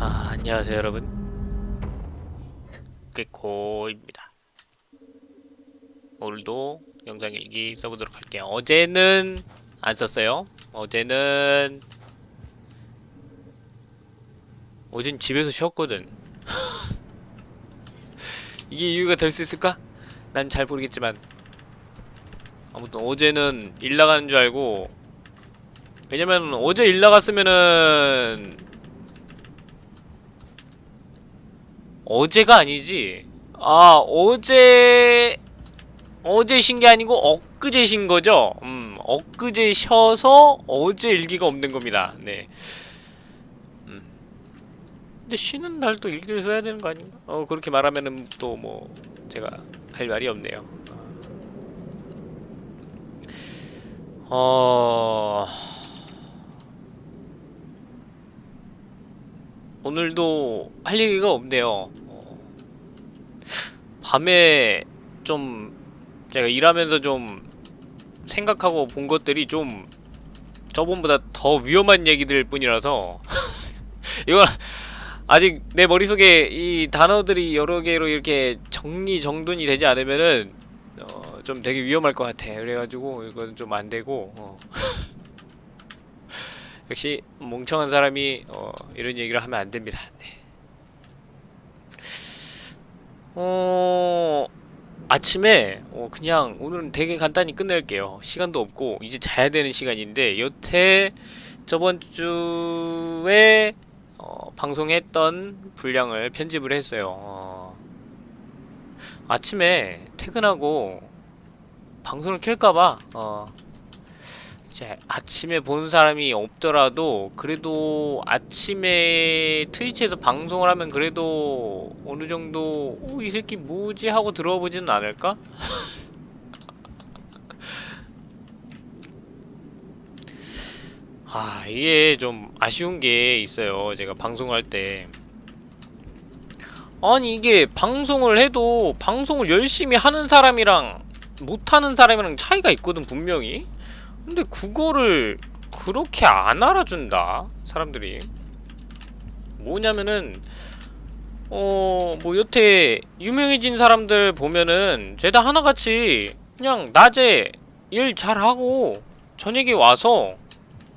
아, 안녕하세요 여러분. 꾀코입니다. 오늘도 영상 일기 써보도록 할게요. 어제는 안 썼어요. 어제는 어젠 집에서 쉬었거든. 이게 이유가 될 수 있을까? 난 잘 모르겠지만. 아무튼 어제는 일 나가는 줄 알고. 왜냐면 어제 일 나갔으면은 어제가 아니지. 아 어제 어제 쉰게 아니고 엊그제 쉰 거죠? 음 엊그제 쉬어서 어제 일기가 없는 겁니다. 네. 음. 근데 쉬는 날도 일기를 써야 되는 거 아닌가? 어 그렇게 말하면은 또 뭐 제가 할 말이 없네요. 어... 오늘도 할 얘기가 없네요. 어, 밤에 좀 제가 일하면서 좀 생각하고 본 것들이 좀 저번보다 더 위험한 얘기들 뿐이라서 이건 아직 내 머릿속에 이 단어들이 여러 개로 이렇게 정리정돈이 되지 않으면은 어, 좀 되게 위험할 것 같아. 그래가지고 이건 좀 안 되고 어. 역시 멍청한 사람이 어, 이런 얘기를 하면 안 됩니다. 네. 어 아침에 어, 그냥 오늘은 되게 간단히 끝낼게요. 시간도 없고 이제 자야 되는 시간인데 여태 저번 주에 어, 방송했던 분량을 편집을 했어요. 어, 아침에 퇴근하고 방송을 켤까봐 어, 이제 아침에 본 사람이 없더라도 그래도 아침에 트위치에서 방송을 하면 그래도 어느 정도 어, 이 새끼 뭐지? 하고 들어보지는 않을까? 아 이게 좀 아쉬운 게 있어요 제가 방송할 때. 아니 이게 방송을 해도 방송을 열심히 하는 사람이랑 못하는 사람이랑 차이가 있거든 분명히 근데 그거를 그렇게 안 알아준다 사람들이. 뭐냐면은 어 뭐 여태 유명해진 사람들 보면은 죄다 하나같이 그냥 낮에 일 잘하고 저녁에 와서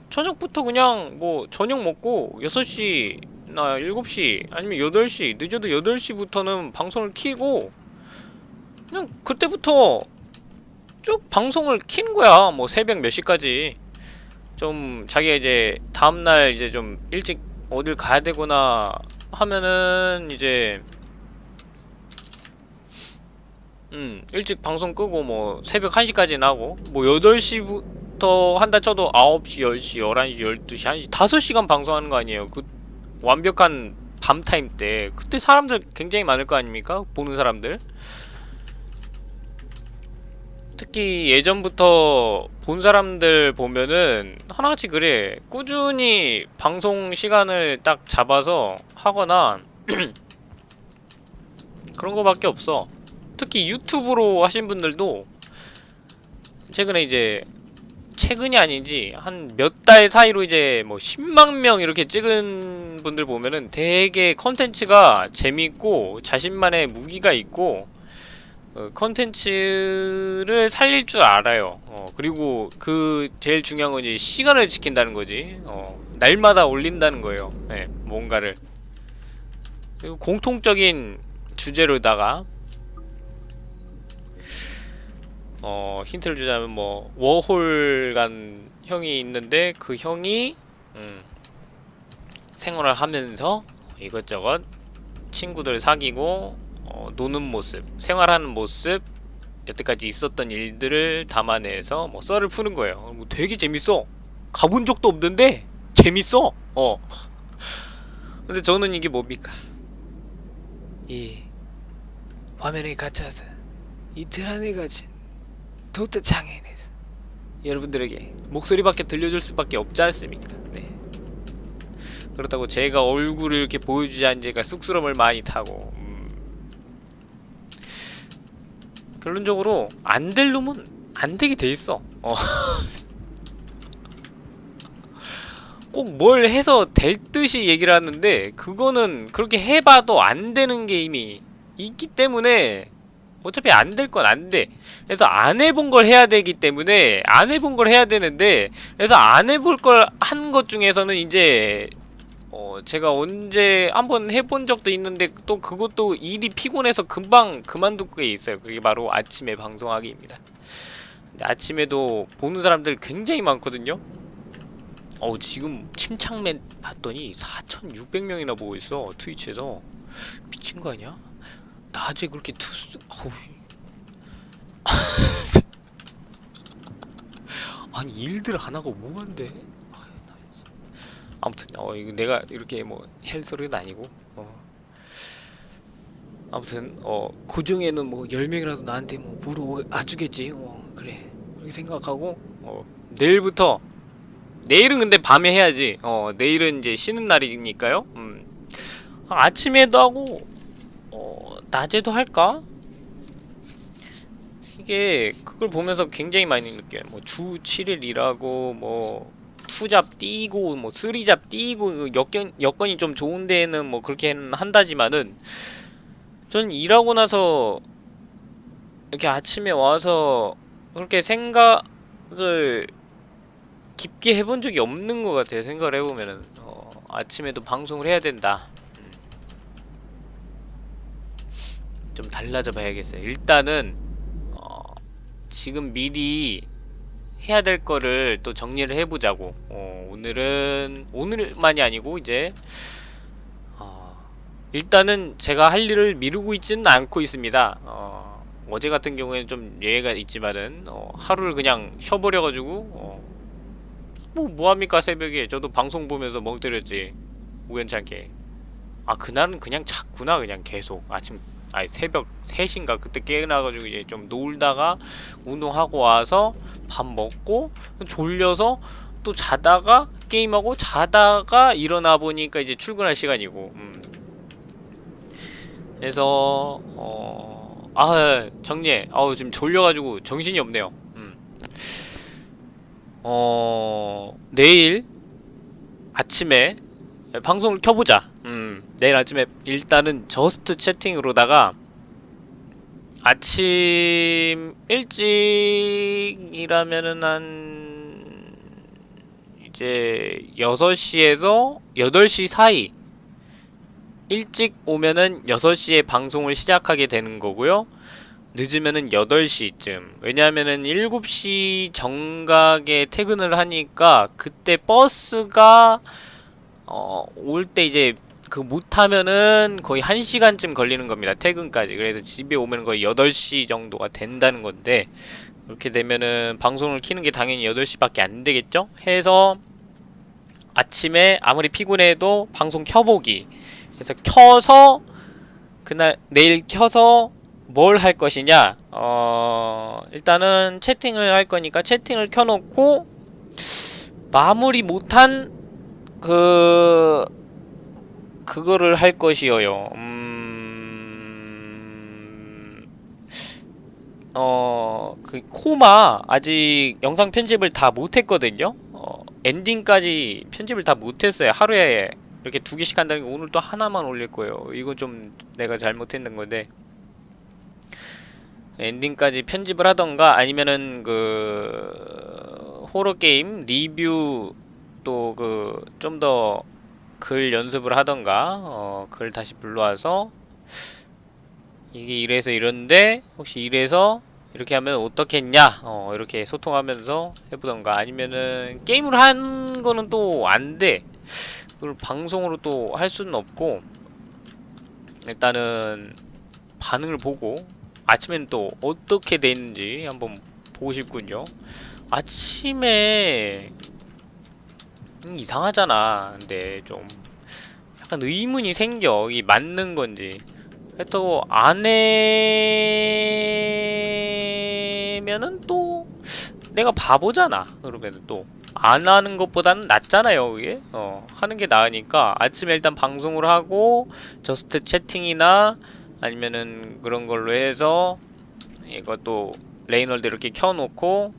저녁부터 그냥 뭐 저녁 먹고 6시나 7시 아니면 8시 늦어도 8시부터는 방송을 키고 그냥 그때부터 쭉 방송을 킨 거야. 뭐 새벽 몇 시까지. 좀 자기가 이제 다음날 이제 좀 일찍 어딜 가야 되거나 하면은 이제 음 일찍 방송 끄고 뭐 새벽 1시까지 나고 뭐 8시부터 한다 쳐도 9시, 10시, 11시, 12시, 1시 5시간 방송하는 거 아니에요. 그 완벽한 밤 타임 때 그때 사람들 굉장히 많을 거 아닙니까? 보는 사람들. 특히 예전부터 본 사람들 보면은 하나같이 그래. 꾸준히 방송 시간을 딱 잡아서 하거나 그런 거밖에 없어. 특히 유튜브로 하신 분들도 최근에 이제 최근이 아니지 한 몇 달 사이로 이제 뭐 10만 명 이렇게 찍은 분들 보면은 되게 컨텐츠가 재밌고 자신만의 무기가 있고 어, 컨텐츠를 살릴 줄 알아요. 어, 그리고 그 제일 중요한 건 이제 시간을 지킨다는 거지. 어, 날마다 올린다는 거예요. 네, 뭔가를. 그리고 공통적인 주제로다가 어, 힌트를 주자면 뭐 워홀 간 형이 있는데 그 형이 음, 생활을 하면서 이것저것 친구들 사귀고 어, 노는 모습, 생활하는 모습, 여태까지 있었던 일들을 담아내서 뭐 썰을 푸는 거예요. 뭐 되게 재밌어. 가본 적도 없는데 재밌어. 어. 근데 저는 이게 뭡니까? 이 화면에 갇혀서 이틀 안에 가진 도트 장애인에서 여러분들에게 목소리밖에 들려줄 수밖에 없지 않습니까? 네. 그렇다고 제가 얼굴을 이렇게 보여주지 제가 쑥스러움을 많이 타고 결론적으로 안 될 놈은 안 되게 돼 있어. 어. 꼭 뭘 해서 될 듯이 얘기를 하는데 그거는 그렇게 해봐도 안 되는 게임이 있기 때문에 어차피 안 될 건 안 돼. 그래서 안 해본 걸 해야 되기 때문에 안 해본 걸 해야 되는데 그래서 안 해볼 걸 한 것 중에서는 이제 어 제가 언제 한번 해본 적도 있는데 또 그것도 일이 피곤해서 금방 그만둘 게 있어요. 그게 바로 아침에 방송하기입니다. 근데 아침에도 보는 사람들 굉장히 많거든요. 어 지금 침착맨 봤더니 4,600명이나 보고 있어 트위치에서 미친 거 아니야? 낮에 그렇게 투수 어우 아니 일들 안 하고 뭐 한대? 아무튼 어 이거 내가 이렇게 뭐 헬 소리는 아니고 어. 아무튼 어 그 중에는 뭐 10명이라도 나한테 뭐 보러 와주겠지. 어 그래. 그렇게 생각하고 어 내일부터 내일은 근데 밤에 해야지. 어 내일은 이제 쉬는 날이니까요. 음. 아, 아침에도 하고 어 낮에도 할까? 이게 그걸 보면서 굉장히 많이 느껴요. 뭐 주 7일 일하고 뭐 투잡 뛰고 뭐 쓰리잡 뛰고 여건 여건이 좀 좋은 데에는 뭐 그렇게 한다지만은 전 일하고 나서 이렇게 아침에 와서 그렇게 생각을 깊게 해본 적이 없는 것 같아요. 생각을 해보면은 어, 아침에도 방송을 해야 된다. 음. 좀 달라져 봐야겠어요. 일단은 어, 지금 미리 해야 될 거를 또 정리를 해보자고. 어, 오늘은 오늘만이 아니고 이제 어, 일단은 제가 할 일을 미루고 있지는 않고 있습니다. 어, 어제 같은 경우에는 좀 예외가 있지만은 어, 하루를 그냥 쉬어버려가지고 어, 뭐 뭐합니까 새벽에 저도 방송 보면서 멍 때렸지 우연찮게 아 그날은 그냥 잤구나 그냥 계속 아침 아니 새벽 3시인가 그때 깨어나가지고 이제 좀 놀다가 운동하고 와서 밥 먹고 졸려서 또 자다가 게임하고 자다가 일어나 보니까 이제 출근할 시간이고 음. 그래서 어... 아 정리해 아우 지금 졸려가지고 정신이 없네요 음. 어... 내일 아침에 방송을 켜보자 음, 내일 아침에 일단은 저스트 채팅으로다가 아침 일찍이라면은 한 이제 6시에서 8시 사이 일찍 오면은 6시에 방송을 시작하게 되는 거고요. 늦으면은 8시쯤. 왜냐하면은 7시 정각에 퇴근을 하니까 그때 버스가 어, 올 때 이제 그 못하면은 거의 1시간쯤 걸리는 겁니다. 퇴근까지. 그래서 집에 오면 거의 8시 정도가 된다는 건데 그렇게 되면은 방송을 키는 게 당연히 8시밖에 안 되겠죠? 해서 아침에 아무리 피곤해도 방송 켜보기. 그래서 켜서 그날 내일 켜서 뭘 할 것이냐? 어, 일단은 채팅을 할 거니까 채팅을 켜놓고 마무리 못한 그 그거를 할 것이어요. 음... 어... 그 코마 아직 영상 편집을 다 못했거든요. 어, 엔딩까지 편집을 다 못했어요. 하루에 이렇게 두 개씩 한다는 게 오늘 또 하나만 올릴 거예요. 이건 좀 내가 잘못했는 건데 엔딩까지 편집을 하던가 아니면은 그 호러 게임 리뷰 또 그 좀더 글 연습을 하던가 어, 글 다시 불러와서 이게 이래서 이런데 혹시 이래서 이렇게 하면 어떻겠냐? 어, 이렇게 소통하면서 해보던가 아니면은 게임을 한 거는 또 안돼. 그걸 방송으로 또 할 수는 없고 일단은 반응을 보고 아침엔 또 어떻게 돼 있는지 한번 보고 싶군요. 아침에 음, 이상하잖아. 근데 좀 약간 의문이 생겨. 이 맞는 건지. 그렇다고 안 해면은 또 내가 바보잖아. 그러면은 또안 하는 것보다는 낫잖아요, 그게. 어, 하는 게 나으니까 아침에 일단 방송을 하고 Just Chatting이나 아니면은 그런 걸로 해서 이것도 레이널드 이렇게 켜놓고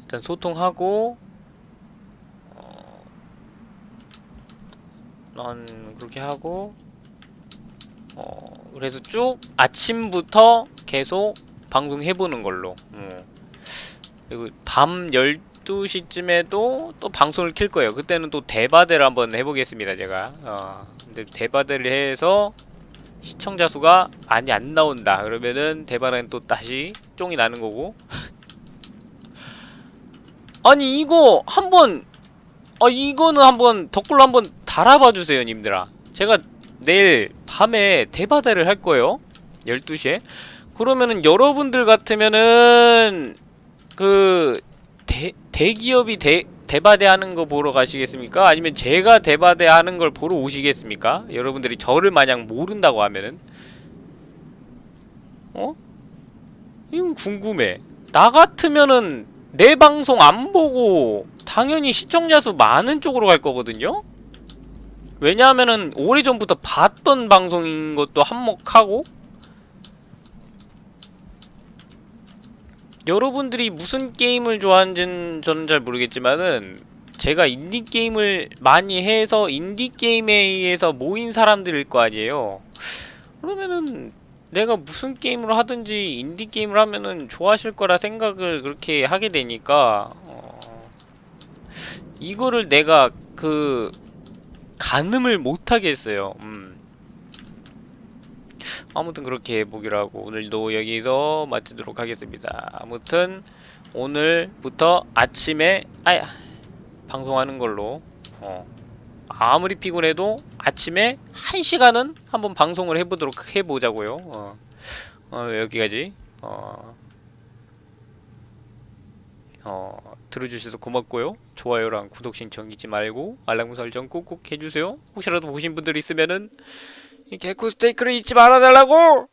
일단 소통하고 난 그렇게 하고 어 그래서 쭉 아침부터 계속 방송해보는 걸로. 어. 그리고 밤 12시쯤에도 또 방송을 킬 거예요. 그때는 또 데바데를 한번 해보겠습니다 제가. 어 근데 데바데를 해서 시청자 수가 많이 안 나온다. 그러면은 대바대는 또 다시 쫑이 나는 거고. 아니 이거 한번 아 이거는 한번 댓글로 한번 달아봐 주세요 님들아 제가 내일 밤에 대바대를 할 거예요 12시에 그러면은 여러분들 같으면은 그 대, 대기업이 대, 대바대 하는 거 보러 가시겠습니까? 아니면 제가 대바대 하는 걸 보러 오시겠습니까? 여러분들이 저를 마냥 모른다고 하면은 어? 이건 궁금해 나 같으면은 내 방송 안 보고 당연히 시청자 수 많은 쪽으로 갈 거거든요? 왜냐하면은 오래전부터 봤던 방송인 것도 한몫하고 여러분들이 무슨 게임을 좋아하는지는 저는 잘 모르겠지만은 제가 인디 게임을 많이 해서 인디 게임에 의해서 모인 사람들일 거 아니에요. 그러면은 내가 무슨 게임을 하든지 인디 게임을 하면은 좋아하실 거라 생각을 그렇게 하게 되니까 어, 이거를 내가 그 가늠을 못 하겠어요. 음. 아무튼 그렇게 해보기로 하고 오늘도 여기서 마치도록 하겠습니다. 아무튼 오늘부터 아침에 아야 방송하는 걸로 어. 아무리 피곤해도 아침에 한 시간은 한번 방송을 해보도록 해보자고요. 어. 어, 여기까지 어. 어, 들어주셔서 고맙고요. 좋아요랑 구독 신청 잊지 말고 알람 설정 꾹꾹 해주세요. 혹시라도 보신 분들 있으면은 이 개코 스테이크를 잊지 말아달라고!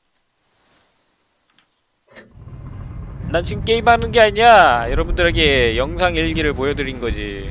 난 지금 게임하는 게 아니야. 여러분들에게 영상 일기를 보여드린 거지.